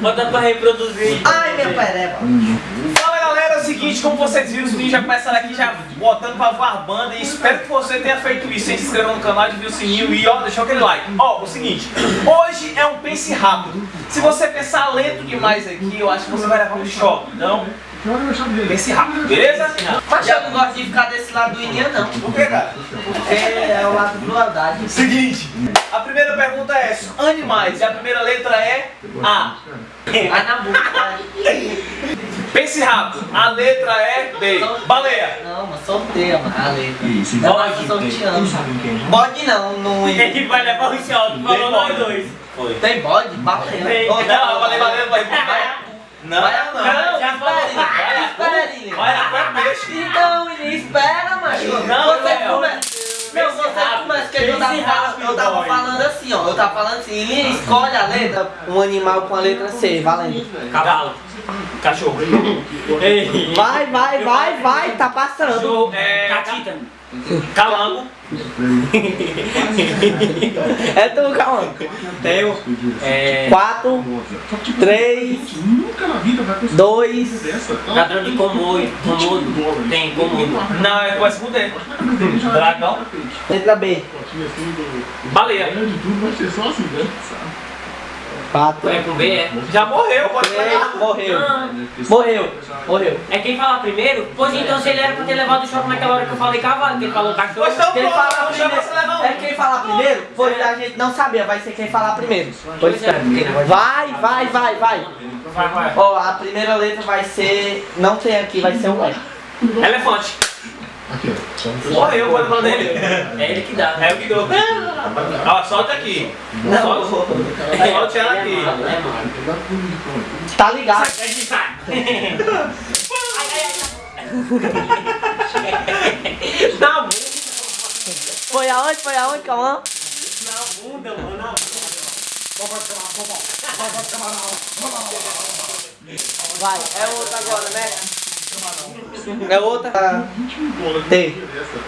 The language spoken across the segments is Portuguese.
Bota pra reproduzir. Ai, meu pereba. Fala galera, é o seguinte, como vocês viram, os meninos já começaram aqui já botando pra voar banda e espero que você tenha feito isso, hein? se inscrever no canal, de o sininho e ó, deixar aquele like. Ó, o seguinte, hoje é um pense rápido. Se você pensar lento demais aqui, eu acho que você vai levar um choque, então pense rápido, beleza? Mas eu não gosto de ficar desse lado do Ininha, não. Por que, cara? Porque é o lado do crueldade. Seguinte, a primeira pergunta é animais e a primeira letra é A. Vai na boca. vai. Pense rápido, a letra é B. Baleia. Não, mas sorteia, mano. A letra. Bode. Eu tô sorteando. Bode não, não. Ele vai levar o choque, falou nós dois. Foi. Tem bode? Baleia. Não, eu falei baleia, Não, Vai, não. não, já espera, espera, é peixe. Então, Ininha, espera, macho. Não, você começa. Não, você começa, que eu tava, rápido, eu tava falando assim, ó. Eu tava falando assim, Ininha, escolhe a letra, um animal com a letra C, valendo. Cavalo. Cachorro. Ei. Vai, vai, vai, vai, tá passando. Cachorro é. Catita. Calango. É tu, calma. Tenho. É. 4, 3, Nunca na vida vai conseguir 2, dessa. Ladrão de comodo. Comodo. Tem comodo. Não, é com D. Dragão. letra B. Baleia. 4, É com B, é? Já morreu, pode 3, pegar. morreu. Ah, Morreu, morreu. É quem fala primeiro? Pois então se ele era pra ter levado o choque naquela hora que eu falei cavalo, que ele falou cachorro. Pois então, Quem falar primeiro, é quem falar primeiro, pois a gente não sabia, vai ser quem falar primeiro. Pois espera. Vai, vai, vai, vai. Vai, vai. Ó, a primeira letra vai ser, não tem aqui, vai ser o E. Elefante. Aqui, ó. Morreu, pode falar dele. É ele que dá. É o que deu. Ó, solta aqui. Não, Solte ela aqui. É malo. tá ligado. Sai, sai, Na bunda. Foi aonde? Foi aonde, calma? Na bunda, mano. na Vai, é outra agora, né? É outra. Tem,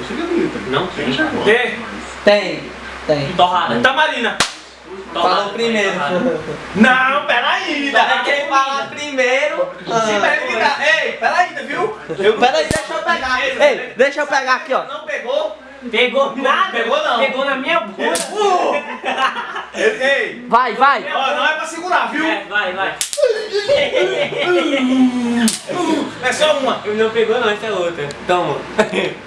cheguei bonita. Não tem. D. tem, tem. Torrada. Tamarina. Torrada. Falou primeiro. Não, peraí, É dá. quem fala primeiro. Sim, Ah. peraí, dá. Ei, peraí, viu? Eu Peraí, deixa eu pegar. Ei, deixa eu pegar aqui, ó. Não pegou? Pegou nada. Pegou não. Pegou na minha bunda. Ei, ei. Vai, vai. Ó, não é pra segurar, viu? É, vai, vai. Uma. Não pegou não, essa é outra. Toma.